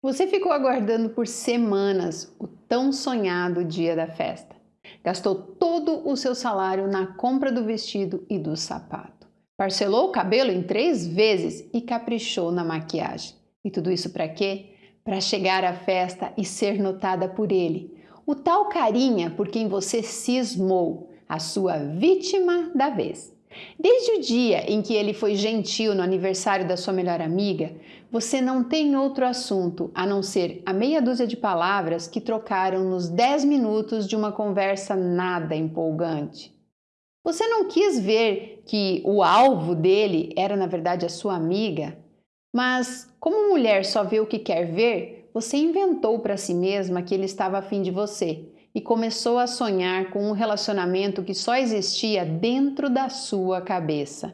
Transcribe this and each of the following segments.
Você ficou aguardando por semanas o tão sonhado dia da festa. Gastou todo o seu salário na compra do vestido e do sapato. Parcelou o cabelo em três vezes e caprichou na maquiagem. E tudo isso para quê? Para chegar à festa e ser notada por ele. O tal carinha por quem você cismou, a sua vítima da vez. Desde o dia em que ele foi gentil no aniversário da sua melhor amiga, você não tem outro assunto a não ser a meia dúzia de palavras que trocaram nos 10 minutos de uma conversa nada empolgante. Você não quis ver que o alvo dele era na verdade a sua amiga, mas como mulher só vê o que quer ver, você inventou para si mesma que ele estava afim de você e começou a sonhar com um relacionamento que só existia dentro da sua cabeça.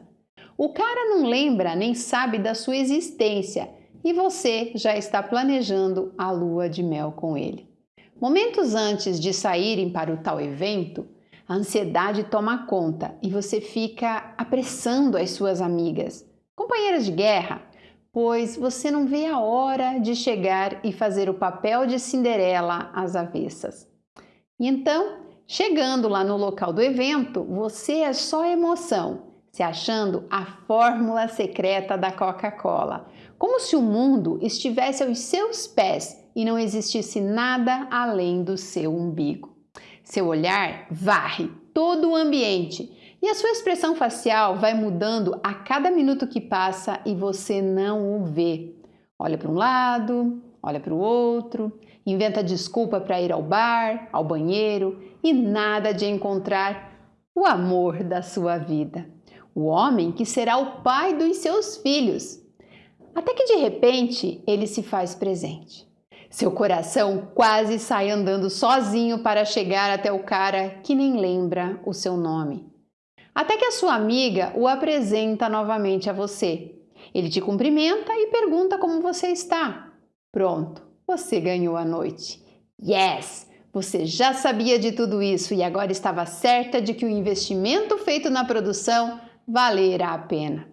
O cara não lembra nem sabe da sua existência e você já está planejando a lua de mel com ele. Momentos antes de saírem para o tal evento, a ansiedade toma conta e você fica apressando as suas amigas, companheiras de guerra, pois você não vê a hora de chegar e fazer o papel de Cinderela às avessas. Então, chegando lá no local do evento, você é só emoção, se achando a fórmula secreta da Coca-Cola, como se o mundo estivesse aos seus pés e não existisse nada além do seu umbigo. Seu olhar varre todo o ambiente e a sua expressão facial vai mudando a cada minuto que passa e você não o vê. Olha para um lado, olha para o outro, inventa desculpa para ir ao bar, ao banheiro e nada de encontrar o amor da sua vida, o homem que será o pai dos seus filhos. Até que de repente ele se faz presente. Seu coração quase sai andando sozinho para chegar até o cara que nem lembra o seu nome. Até que a sua amiga o apresenta novamente a você. Ele te cumprimenta e pergunta como você está. Pronto, você ganhou a noite. Yes! Você já sabia de tudo isso e agora estava certa de que o investimento feito na produção valerá a pena.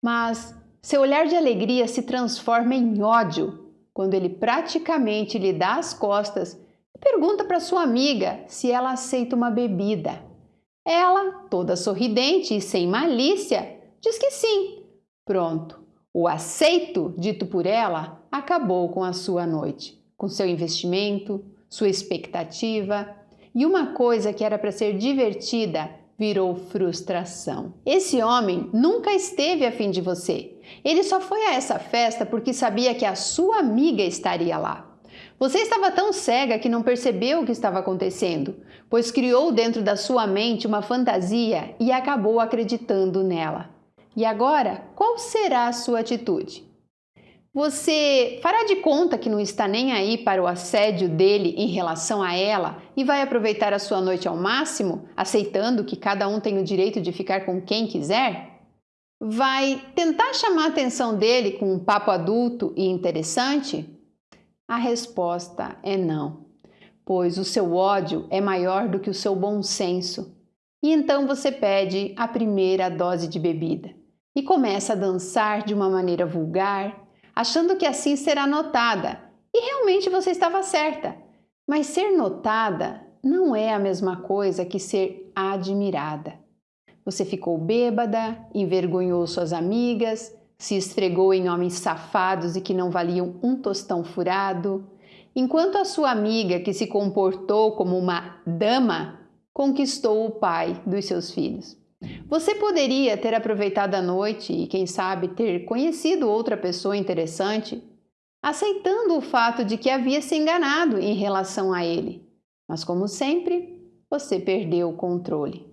Mas seu olhar de alegria se transforma em ódio quando ele praticamente lhe dá as costas e pergunta para sua amiga se ela aceita uma bebida. Ela, toda sorridente e sem malícia, diz que sim. Pronto, o aceito dito por ela acabou com a sua noite, com seu investimento, sua expectativa e uma coisa que era para ser divertida virou frustração. Esse homem nunca esteve afim de você. Ele só foi a essa festa porque sabia que a sua amiga estaria lá. Você estava tão cega que não percebeu o que estava acontecendo, pois criou dentro da sua mente uma fantasia e acabou acreditando nela. E agora, qual será a sua atitude? Você fará de conta que não está nem aí para o assédio dele em relação a ela e vai aproveitar a sua noite ao máximo, aceitando que cada um tem o direito de ficar com quem quiser? Vai tentar chamar a atenção dele com um papo adulto e interessante? A resposta é não, pois o seu ódio é maior do que o seu bom senso. E então você pede a primeira dose de bebida e começa a dançar de uma maneira vulgar, achando que assim será notada. E realmente você estava certa. Mas ser notada não é a mesma coisa que ser admirada. Você ficou bêbada, envergonhou suas amigas, se esfregou em homens safados e que não valiam um tostão furado, enquanto a sua amiga, que se comportou como uma dama, conquistou o pai dos seus filhos. Você poderia ter aproveitado a noite e, quem sabe, ter conhecido outra pessoa interessante, aceitando o fato de que havia se enganado em relação a ele. Mas, como sempre, você perdeu o controle.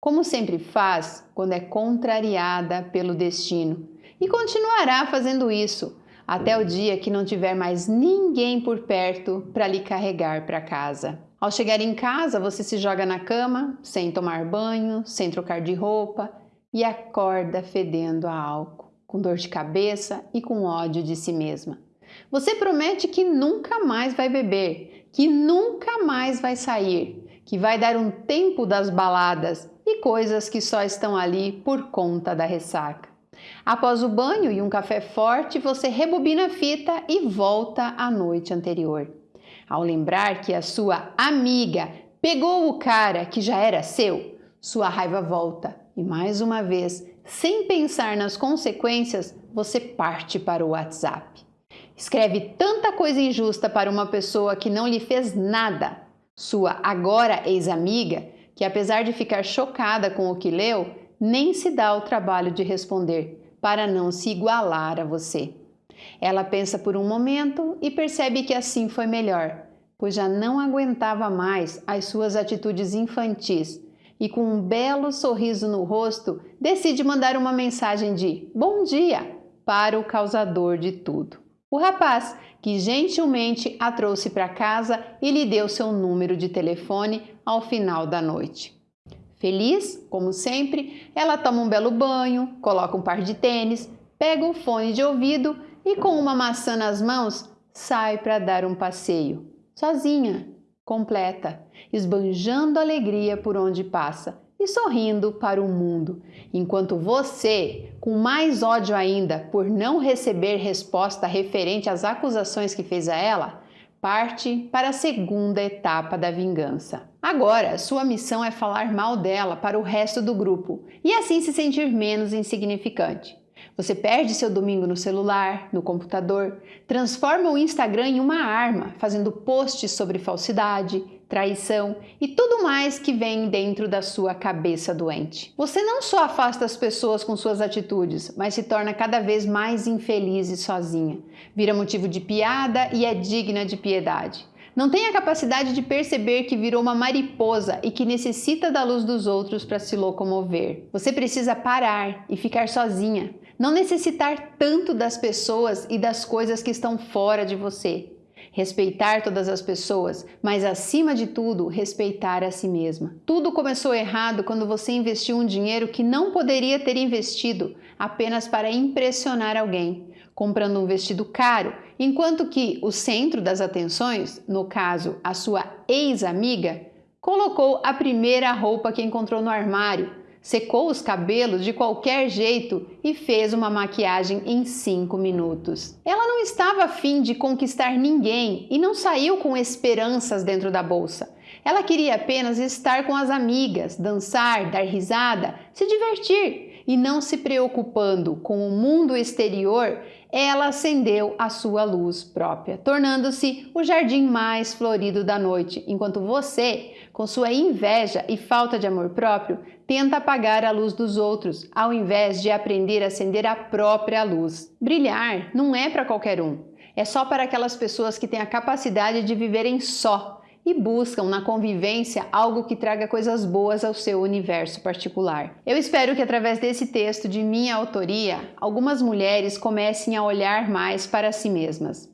Como sempre faz quando é contrariada pelo destino, e continuará fazendo isso até o dia que não tiver mais ninguém por perto para lhe carregar para casa. Ao chegar em casa, você se joga na cama, sem tomar banho, sem trocar de roupa e acorda fedendo a álcool, com dor de cabeça e com ódio de si mesma. Você promete que nunca mais vai beber, que nunca mais vai sair, que vai dar um tempo das baladas e coisas que só estão ali por conta da ressaca. Após o banho e um café forte, você rebobina a fita e volta à noite anterior. Ao lembrar que a sua amiga pegou o cara que já era seu, sua raiva volta e mais uma vez, sem pensar nas consequências, você parte para o WhatsApp. Escreve tanta coisa injusta para uma pessoa que não lhe fez nada, sua agora ex-amiga, que apesar de ficar chocada com o que leu, nem se dá o trabalho de responder, para não se igualar a você. Ela pensa por um momento e percebe que assim foi melhor, pois já não aguentava mais as suas atitudes infantis e, com um belo sorriso no rosto, decide mandar uma mensagem de bom dia para o causador de tudo. O rapaz, que gentilmente a trouxe para casa e lhe deu seu número de telefone ao final da noite. Feliz, como sempre, ela toma um belo banho, coloca um par de tênis, pega o fone de ouvido e, com uma maçã nas mãos, sai para dar um passeio, sozinha, completa, esbanjando alegria por onde passa e sorrindo para o mundo, enquanto você, com mais ódio ainda por não receber resposta referente às acusações que fez a ela, parte para a segunda etapa da vingança. Agora, sua missão é falar mal dela para o resto do grupo e assim se sentir menos insignificante. Você perde seu domingo no celular, no computador, transforma o Instagram em uma arma, fazendo posts sobre falsidade, traição e tudo mais que vem dentro da sua cabeça doente. Você não só afasta as pessoas com suas atitudes, mas se torna cada vez mais infeliz e sozinha. Vira motivo de piada e é digna de piedade. Não tem a capacidade de perceber que virou uma mariposa e que necessita da luz dos outros para se locomover. Você precisa parar e ficar sozinha, não necessitar tanto das pessoas e das coisas que estão fora de você respeitar todas as pessoas, mas acima de tudo, respeitar a si mesma. Tudo começou errado quando você investiu um dinheiro que não poderia ter investido apenas para impressionar alguém, comprando um vestido caro, enquanto que o centro das atenções, no caso a sua ex-amiga, colocou a primeira roupa que encontrou no armário secou os cabelos de qualquer jeito e fez uma maquiagem em 5 minutos. Ela não estava afim de conquistar ninguém e não saiu com esperanças dentro da bolsa. Ela queria apenas estar com as amigas, dançar, dar risada, se divertir e não se preocupando com o mundo exterior, ela acendeu a sua luz própria, tornando-se o jardim mais florido da noite, enquanto você, com sua inveja e falta de amor próprio, tenta apagar a luz dos outros, ao invés de aprender a acender a própria luz. Brilhar não é para qualquer um, é só para aquelas pessoas que têm a capacidade de viverem só e buscam na convivência algo que traga coisas boas ao seu universo particular. Eu espero que através desse texto de minha autoria, algumas mulheres comecem a olhar mais para si mesmas.